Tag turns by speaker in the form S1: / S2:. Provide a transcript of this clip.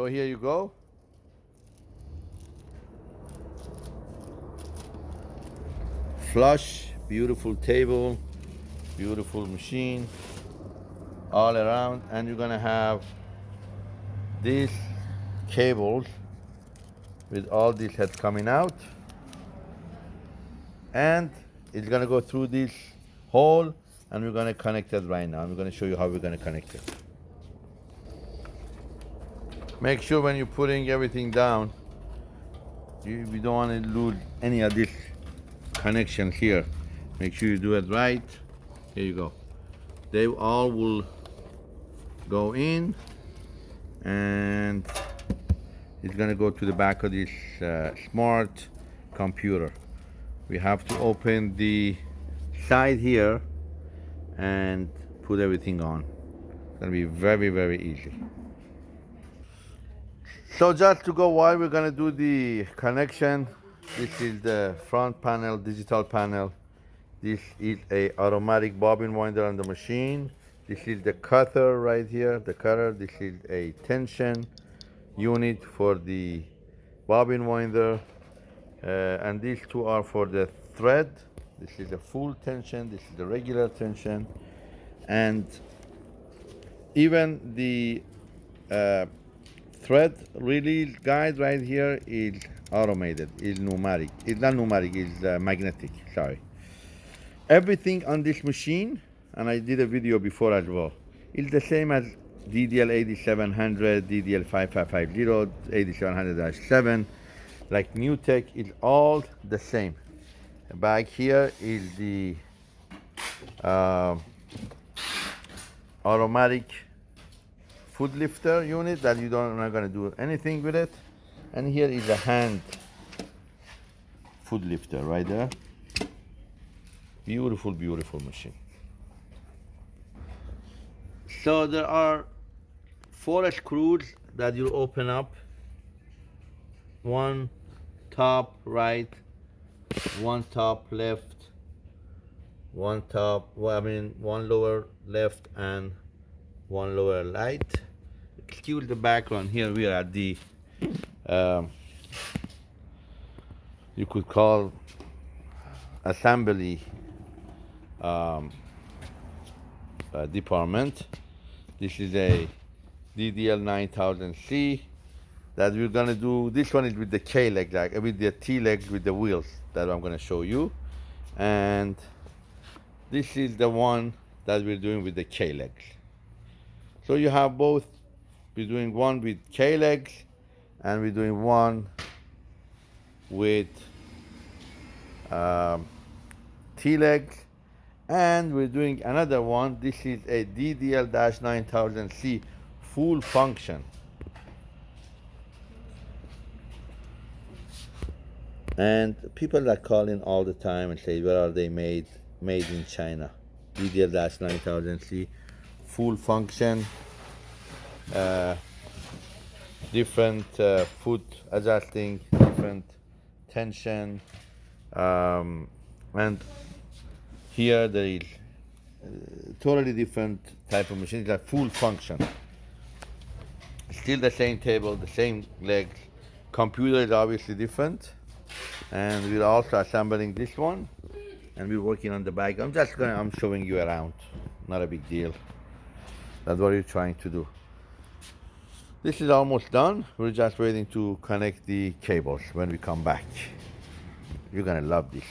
S1: So here you go. Flush, beautiful table, beautiful machine all around and you're gonna have these cables with all these heads coming out and it's gonna go through this hole and we're gonna connect it right now. I'm gonna show you how we're gonna connect it. Make sure when you're putting everything down, you, don't want to lose any of this connection here. Make sure you do it right. Here you go. They all will go in and it's gonna go to the back of this uh, smart computer. We have to open the side here and put everything on. It's gonna be very, very easy. So just to go while we're gonna do the connection, this is the front panel, digital panel. This is a automatic bobbin winder on the machine. This is the cutter right here, the cutter. This is a tension unit for the bobbin winder. Uh, and these two are for the thread. This is a full tension, this is the regular tension. And even the uh, thread release guide right here is automated, is pneumatic. It's not pneumatic, it's uh, magnetic, sorry. Everything on this machine, and I did a video before as well, is the same as DDL 8700, DDL 5550, 8700-7, like NewTek, is all the same. Back here is the uh, automatic foot lifter unit that you don't not gonna do anything with it. And here is a hand foot lifter right there. Beautiful, beautiful machine. So there are four screws that you open up. One top right, one top left, one top, well, I mean, one lower left and one lower right excuse the background. Here we are at the um, you could call assembly um, uh, department. This is a DDL 9000C that we're gonna do this one is with the K leg like with the T legs with the wheels that I'm gonna show you. And this is the one that we're doing with the K legs. So you have both we're doing one with K legs and we're doing one with um, T legs and we're doing another one. This is a DDL-9000C full function. And people are calling all the time and say, where are they made? Made in China. DDL-9000C full function different uh, foot adjusting, different tension, um, and here there is uh, totally different type of machine, it's like full function. Still the same table, the same legs. Computer is obviously different, and we're also assembling this one, and we're working on the back. I'm just gonna, I'm showing you around, not a big deal. That's what we're trying to do. This is almost done. We're just waiting to connect the cables when we come back. You're gonna love this.